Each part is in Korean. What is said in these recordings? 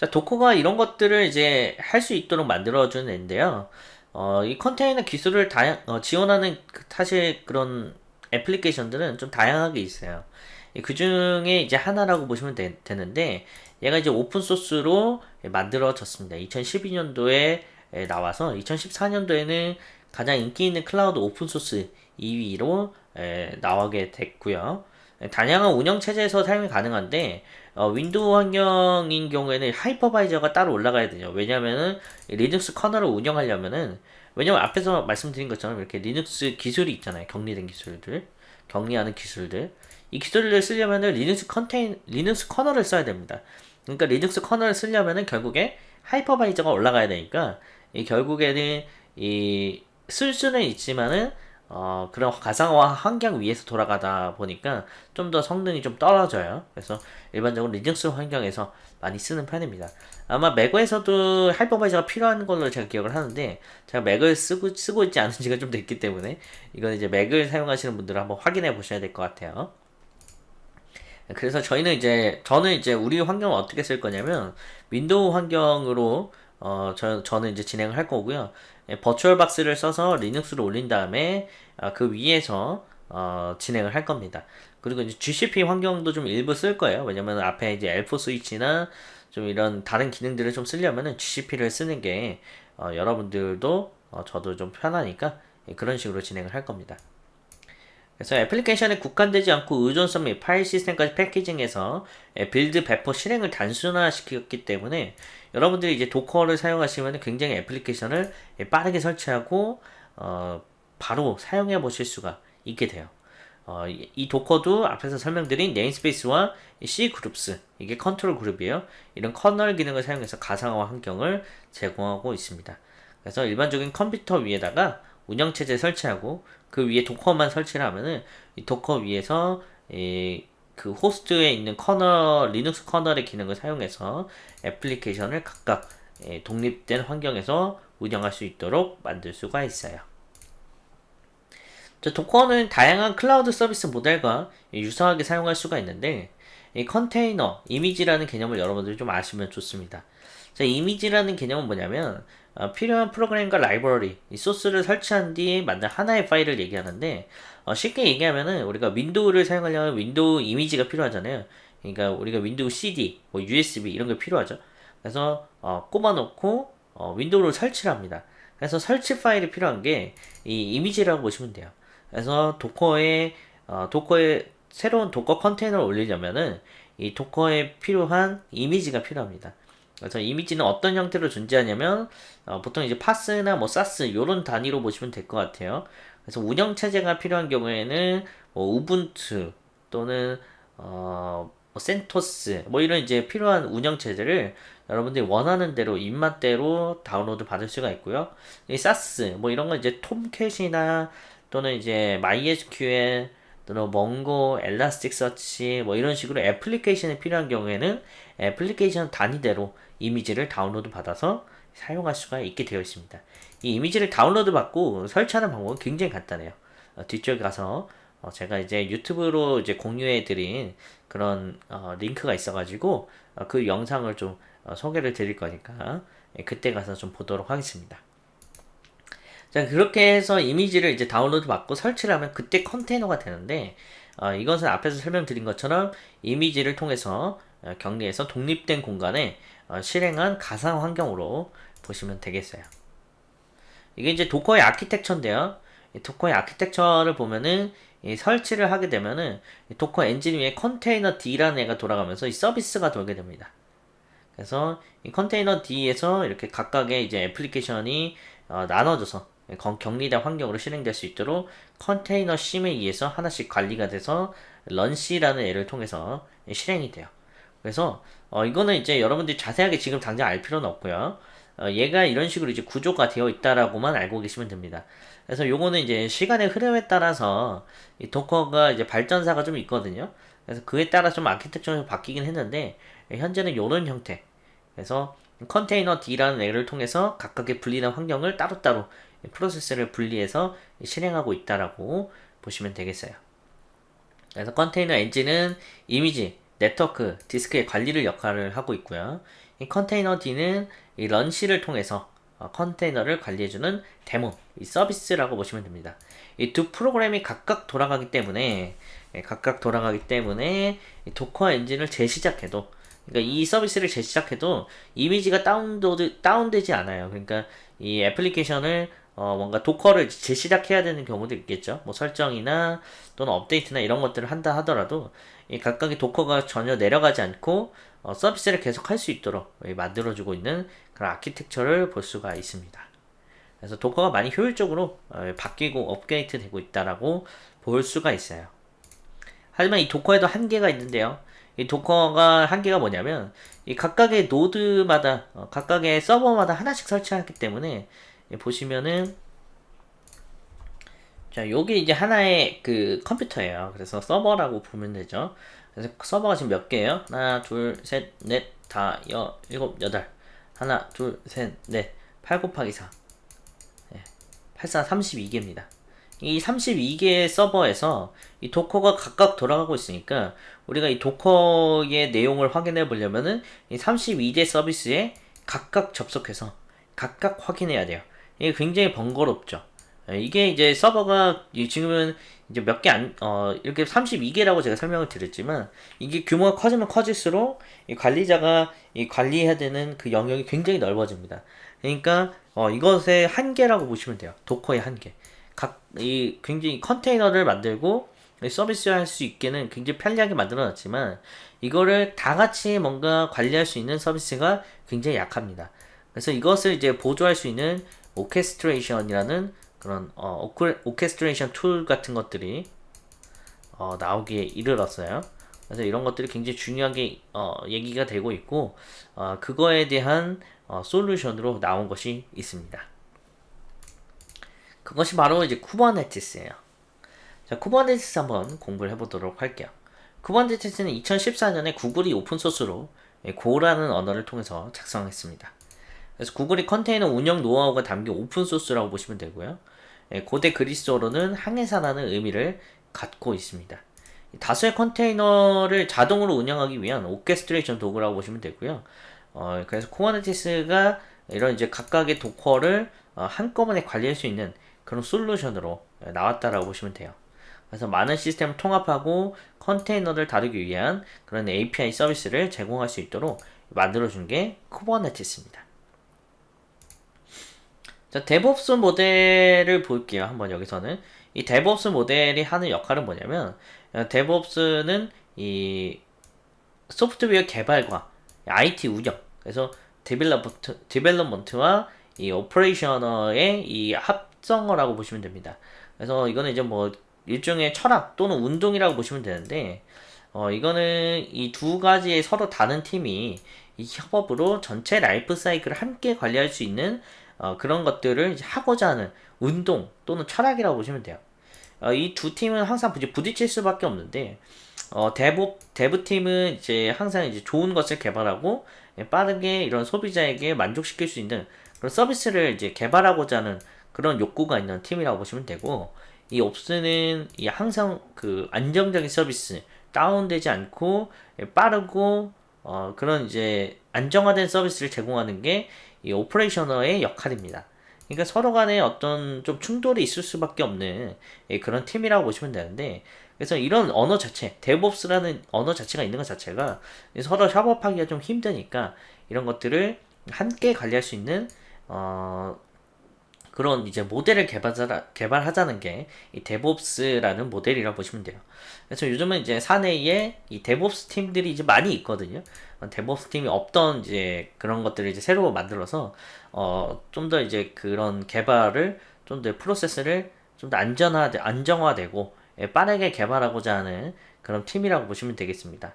자, 도커가 이런 것들을 이제 할 수 있도록 만들어주는 앤데요. 어, 이 컨테이너 기술을 다양, 어, 지원하는 그- 사실 그런 애플리케이션들은 좀 다양하게 있어요. 그 중에 이제 하나라고 보시면 되, 는데 얘가 이제 open source로 만들어졌습니다. 2012년도에 나와서 2014년도에는 가장 인기 있는 클라우드 open source 2위로 나오게 됐고요. 다양한 운영 체제에서 사용이 가능한데 어, Windows 환경인 경우에는 하이퍼바이저가 따로 올라가야 돼요. 왜냐면은 Linux kernel을 운영하려면은 왜냐면 앞에서 말씀드린 것처럼 이렇게 리눅스 기술이 있잖아요. 격리된 기술들, 격리하는 기술들. 이 기술을 쓰려면은 리눅스 컨테인, Linux kernel을 써야 됩니다. 그러니까 Linux kernel을 쓰려면은 결국에 하이퍼바이저가 올라가야 되니까 이 결국에는 이 쓸 수는 있지만은 어, 그런 가상화 환경 위에서 돌아가다 보니까 좀 더 성능이 좀 떨어져요. 그래서 일반적으로 리눅스 환경에서 많이 쓰는 편입니다. 아마 맥에서도 하이퍼바이저가 필요한 걸로 제가 기억을 하는데 제가 Mac을 쓰고 쓰고 있지 않은 지가 좀 됐기 때문에 이건 이제 Mac을 사용하시는 분들은 한번 확인해 보셔야 될 것 같아요. 그래서 저희는 이제 저는 이제 우리 환경을 어떻게 쓸 거냐면 Windows 환경으로 어, 저, 저는 이제 진행을 할 거고요. 예, 버추얼 박스를 써서 Linux를 올린 다음에 어, 그 위에서 어, 진행을 할 겁니다. 그리고 이제 GCP 환경도 좀 일부 쓸 거예요. 왜냐면 앞에 이제 L4 스위치나 좀 이런 다른 기능들을 좀 쓰려면은 GCP를 쓰는 게 어, 여러분들도 어, 저도 좀 편하니까 예, 그런 식으로 진행을 할 겁니다. 그래서 애플리케이션에 국한되지 않고 의존성 및 파일 시스템까지 packaging해서 예, build 배포 실행을 단순화시켰기 때문에 여러분들이 이제 Docker를 사용하시면 굉장히 애플리케이션을 예, 빠르게 설치하고 어, 바로 사용해 보실 수가 있게 돼요. 어, 이 Docker도 앞에서 설명드린 namespace와 cgroups 이게 control group이에요. 이런 kernel 기능을 사용해서 가상화 환경을 제공하고 있습니다. 그래서 일반적인 컴퓨터 위에다가 운영체제 설치하고 그 위에 Docker만 설치를 하면은 이 Docker 위에서 이, 그 호스트에 있는 kernel Linux kernel의 기능을 사용해서 애플리케이션을 각각 예, 독립된 환경에서 운영할 수 있도록 만들 수가 있어요. Docker는 다양한 클라우드 서비스 모델과 유사하게 사용할 수가 있는데 이 컨테이너, 이미지라는 개념을 여러분들이 좀 아시면 좋습니다. 자, 이미지라는 개념은 뭐냐면 어, 필요한 프로그램과 라이브러리, 이 소스를 설치한 뒤에 만든 하나의 파일을 얘기하는데 어, 쉽게 얘기하면은 우리가 Windows를 사용하려면 Windows 이미지가 필요하잖아요. 그러니까 우리가 Windows CD, 뭐 USB 이런 게 필요하죠. 그래서 어, 꼽아놓고 어, Windows를 설치를 합니다. 그래서 설치 파일이 필요한 게 이 이미지라고 보시면 돼요. 그래서 Docker에 어, Docker에 새로운 Docker 컨테이너를 올리려면은 이 Docker에 필요한 이미지가 필요합니다. 그래서 이미지는 어떤 형태로 존재하냐면 어, 보통 이제 PaaS나 뭐 SaaS 이런 단위로 보시면 될 것 같아요. 그래서 운영 체제가 필요한 경우에는 뭐 Ubuntu 또는 어, 뭐 CentOS 뭐 이런 이제 필요한 운영 체제를 여러분들이 원하는 대로 입맛대로 다운로드 받을 수가 있고요. 이 SaaS 뭐 이런 건 이제 Tomcat이나 또는 이제 MySQL 또는 Mongo, Elasticsearch 뭐 이런 식으로 애플리케이션이 필요한 경우에는 애플리케이션 단위대로 이미지를 다운로드 받아서 사용할 수가 있게 되어 있습니다. 이 이미지를 다운로드 받고 설치하는 방법은 굉장히 간단해요. 어, 뒤쪽에 가서 어, 제가 이제 유튜브로 이제 공유해 드린 그런 어, 링크가 있어가지고 어, 그 영상을 좀 어, 소개를 드릴 거니까 예, 그때 가서 좀 보도록 하겠습니다. 자 그렇게 해서 이미지를 이제 다운로드 받고 설치를 하면 그때 컨테이너가 되는데 어, 이것은 앞에서 설명드린 것처럼 이미지를 통해서 어, 격리해서 독립된 공간에 어, 실행한 가상 환경으로 보시면 되겠어요. 이게 이제 Docker의 아키텍처인데요. Docker의 아키텍처를 보면은 설치를 하게 되면은 Docker 엔진 위에 containerd라는 애가 돌아가면서 이 서비스가 돌게 됩니다. 그래서 이 containerd에서 이렇게 각각의 이제 애플리케이션이 어, 나눠져서 격리된 환경으로 실행될 수 있도록 컨테이너 shim에 의해서 하나씩 관리가 돼서 runc라는 애를 통해서 실행이 돼요. 그래서 어, 이거는 이제 여러분들이 자세하게 지금 당장 알 필요는 없고요. 어, 얘가 이런 식으로 이제 구조가 되어 있다라고만 알고 계시면 됩니다. 그래서 요거는 이제 시간의 흐름에 따라서 이 도커가 이제 발전사가 좀 있거든요. 그래서 그에 따라 좀 아키텍처가 바뀌긴 했는데 현재는 요런 형태. 그래서 컨테이너 D라는 애를 통해서 각각의 분리된 환경을 따로따로 프로세스를 분리해서 실행하고 있다라고 보시면 되겠어요. 그래서 컨테이너 엔진은 이미지, 네트워크, 디스크의 관리를 역할을 하고 있고요. 이 containerd는 이 runc를 통해서 어, 컨테이너를 관리해주는 daemon, 이 서비스라고 보시면 됩니다. 이 두 프로그램이 각각 돌아가기 때문에 예, 각각 돌아가기 때문에 이 Docker 엔진을 재시작해도 그러니까 이 서비스를 재시작해도 이미지가 다운로드 다운되지 않아요. 그러니까 이 애플리케이션을 어 뭔가 Docker를 재시작해야 되는 경우도 있겠죠. 뭐 설정이나 또는 업데이트나 이런 것들을 한다 하더라도 이 각각의 Docker가 전혀 내려가지 않고 어 서비스를 계속 할 수 있도록 만들어주고 있는 그런 아키텍처를 볼 수가 있습니다. 그래서 Docker가 많이 효율적으로 어 바뀌고 업데이트 되고 있다라고 볼 수가 있어요. 하지만 이 Docker에도 한계가 있는데요. 이 Docker가 한계가 뭐냐면 이 각각의 노드마다 어, 각각의 서버마다 하나씩 설치하기 때문에 보시면은 자 요게 이제 하나의 그 컴퓨터예요. 그래서 서버라고 보면 되죠. 그래서 서버가 지금 몇 개예요? 하나, 둘, 셋, 넷, 다, 여, 일곱, 여덟. 하나, 둘, 셋, 넷. 8 곱하기 4. 네. 8, 4, 32개입니다. 이 32개의 서버에서 이 도커가 각각 돌아가고 있으니까 우리가 이 도커의 내용을 확인해 보려면은 이 32대 서비스에 각각 접속해서 각각 확인해야 돼요. 이게 굉장히 번거롭죠. 예, 이게 이제 서버가 지금은 이제 몇 개 안, 어, 이렇게 32개라고 제가 설명을 드렸지만 이게 규모가 커지면 커질수록 이 관리자가 이 관리해야 되는 그 영역이 굉장히 넓어집니다. 그러니까 어, 이것의 한계라고 보시면 돼요. 도커의 한계. 각, 이 굉장히 컨테이너를 만들고 서비스 할 수 있게는 굉장히 편리하게 만들어 놨지만 이거를 다 같이 뭔가 관리할 수 있는 서비스가 굉장히 약합니다. 그래서 이것을 이제 보조할 수 있는 orchestration이라는 그런 어, orchestration 툴 같은 것들이 어, 나오기에 이르렀어요. 그래서 이런 것들이 굉장히 중요하게 어, 얘기가 되고 있고 어, 그거에 대한 어, 솔루션으로 나온 것이 있습니다. 그것이 바로 이제 Kubernetes예요. 자, Kubernetes 한번 공부를 해보도록 할게요. Kubernetes는 2014년에 구글이 오픈소스로 Go라는 언어를 통해서 작성했습니다. 그래서 구글이 컨테이너 운영 노하우가 담긴 오픈소스라고 보시면 되고요. 고대 그리스어로는 항해사라는 의미를 갖고 있습니다. 다수의 컨테이너를 자동으로 운영하기 위한 orchestration 도구라고 보시면 되고요. 어, 그래서 Kubernetes가 이런 이제 각각의 Docker를 어, 한꺼번에 관리할 수 있는 그런 솔루션으로 나왔다라고 보시면 돼요. 그래서 많은 시스템을 통합하고 컨테이너를 다루기 위한 그런 API 서비스를 제공할 수 있도록 만들어준 게 Kubernetes입니다. 자, DevOps 모델을 볼게요. 한번 여기서는. 이 DevOps 모델이 하는 역할은 뭐냐면, DevOps는 이 소프트웨어 개발과 IT 운영, 그래서 development, development와 이 operation의 이 합성어라고 보시면 됩니다. 그래서 이거는 이제 뭐 일종의 철학 또는 운동이라고 보시면 되는데 어 이거는 이 두 가지의 서로 다른 팀이 이 협업으로 전체 라이프 사이클을 함께 관리할 수 있는 어 그런 것들을 하고자 하는 운동 또는 철학이라고 보시면 돼요. 어 이두 팀은 항상 부딪힐 수밖에 없는데 어 Dev Dev 팀은 이제 항상 이제 좋은 것을 개발하고 빠르게 이런 소비자에게 만족시킬 수 있는 그런 서비스를 이제 개발하고자 하는 그런 욕구가 있는 팀이라고 보시면 되고 이 Ops는 이 항상 그 안정적인 서비스 다운되지 않고 빠르고 어 그런 이제 안정화된 서비스를 제공하는 게 이 operation의 역할입니다. 그러니까 서로 간에 어떤 좀 충돌이 있을 수밖에 없는 그런 팀이라고 보시면 되는데 그래서 이런 언어 자체, DevOps라는 언어 자체가 있는 것 자체가 서로 협업하기가 좀 힘드니까 이런 것들을 함께 관리할 수 있는 어 그런 이제 모델을 개발하자, 개발하자는 게 이 DevOps라는 모델이라고 보시면 돼요. 그래서 요즘은 이제 사내에 이 DevOps 팀들이 이제 많이 있거든요. DevOps 팀이 없던 이제 그런 것들을 이제 새로 만들어서 어 좀 더 이제 그런 개발을 좀 더 프로세스를 좀 더 안전화 안정화되고 예, 빠르게 개발하고자 하는 그런 팀이라고 보시면 되겠습니다.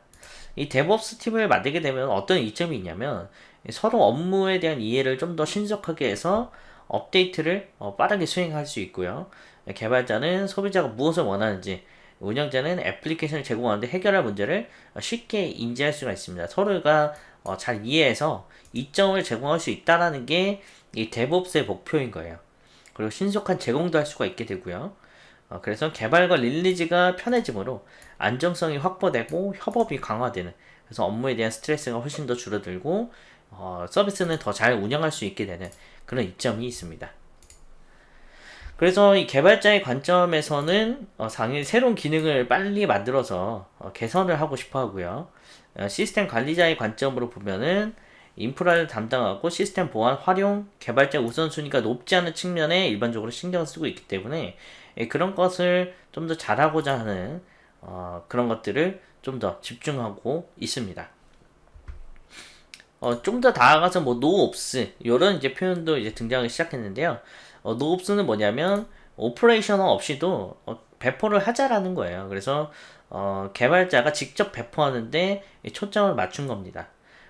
이 DevOps 팀을 만들게 되면 어떤 이점이 있냐면 서로 업무에 대한 이해를 좀 더 신속하게 해서 업데이트를 어, 빠르게 수행할 수 있고요. 개발자는 소비자가 무엇을 원하는지, 운영자는 애플리케이션을 제공하는데 해결할 문제를 쉽게 인지할 수가 있습니다. 서로가 어, 잘 이해해서 이점을 제공할 수 있다라는 게 이 DevOps의 목표인 거예요. 그리고 신속한 제공도 할 수가 있게 되고요. 어, 그래서 개발과 릴리즈가 편해지므로 안정성이 확보되고 협업이 강화되는 그래서 업무에 대한 스트레스가 훨씬 더 줄어들고 어, 서비스는 더 잘 운영할 수 있게 되는 그런 이점이 있습니다. 그래서 이 개발자의 관점에서는 어, 상위 새로운 기능을 빨리 만들어서 어, 개선을 하고 싶어 하고요. 어, 시스템 관리자의 관점으로 보면은 인프라를 담당하고 시스템 보안, 활용, 개발자 우선순위가 높지 않은 측면에 일반적으로 신경을 쓰고 있기 때문에 예, 그런 것을 좀 더 잘하고자 하는 어, 그런 것들을 좀 더 집중하고 있습니다. 어, 좀더 나아가서 뭐 NoOps 이런 이제 표현도 이제 등장하기 시작했는데요. 어, NoOps는 뭐냐면 operation 없이도 어, 배포를 하자라는 거예요. 그래서 어, 개발자가 직접 배포하는데 초점을 맞춘 겁니다.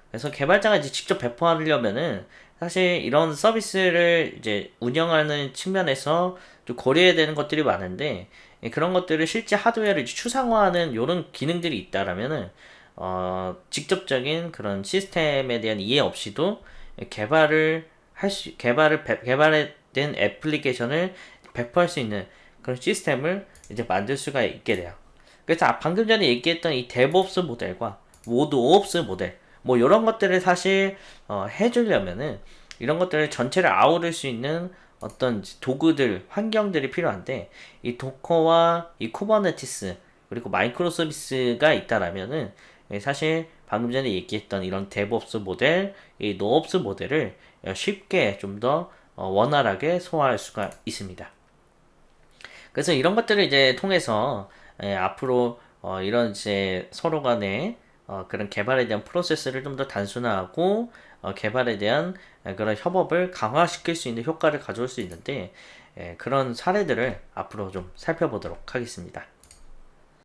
그래서 개발자가 이제 직접 배포하려면은 사실 이런 서비스를 이제 운영하는 측면에서 좀 고려해야 되는 것들이 많은데 예, 그런 것들을 실제 하드웨어를 추상화하는 이런 기능들이 있다라면은 어, 직접적인 그런 시스템에 대한 이해 없이도 개발을 할 수, 개발을, 개발된 애플리케이션을 배포할 수 있는 그런 시스템을 이제 만들 수가 있게 돼요. 그래서 아, 방금 전에 얘기했던 이 DevOps 모델과 NoOps 모델, 뭐 이런 것들을 사실 어, 해주려면은 이런 것들을 전체를 아우를 수 있는 어떤 도구들, 환경들이 필요한데 이 Docker와 이 Kubernetes 그리고 microservice가 있다라면은 예, 사실 방금 전에 얘기했던 이런 DevOps 모델, 이 NoOps 모델을 쉽게 좀더 어, 원활하게 소화할 수가 있습니다. 그래서 이런 것들을 이제 통해서 예, 앞으로 어, 이런 이제 서로 간에 어, 그런 개발에 대한 프로세스를 좀 더 단순화하고 어, 개발에 대한 그런 협업을 강화시킬 수 있는 효과를 가져올 수 있는데 예, 그런 사례들을 앞으로 좀 살펴보도록 하겠습니다.